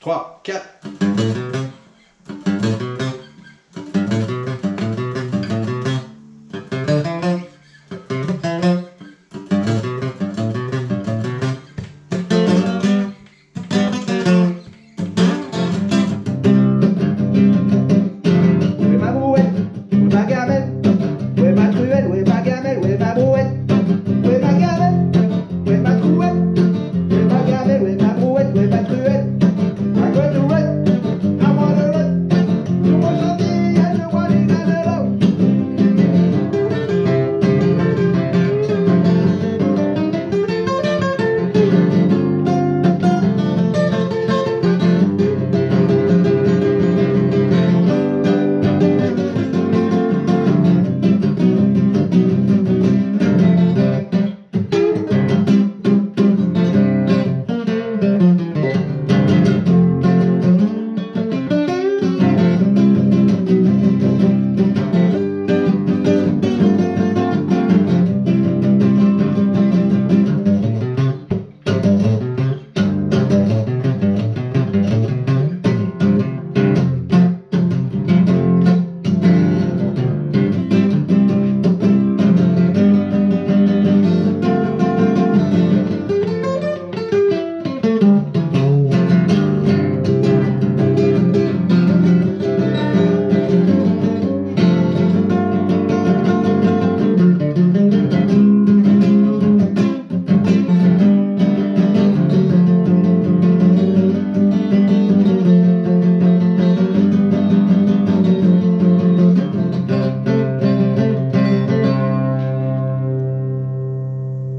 3, 4.